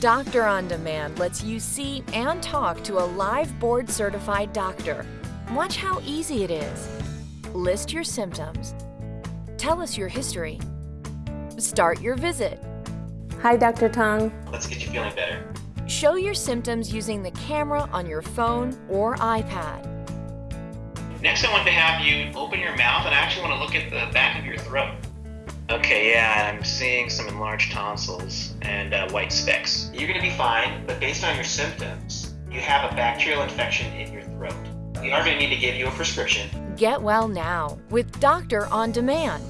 Doctor on Demand lets you see and talk to a live board certified doctor. Watch how easy it is. List your symptoms. Tell us your history. Start your visit. Hi, Dr. Tong. Let's get you feeling better. Show your symptoms using the camera on your phone or iPad. Next, I want to have you open your mouth and I actually want to look at the back of your throat. Okay, yeah, I'm seeing some enlarged tonsils and uh, white specks. You're going to be fine, but based on your symptoms, you have a bacterial infection in your throat. We are going to need to give you a prescription. Get well now with Doctor on Demand.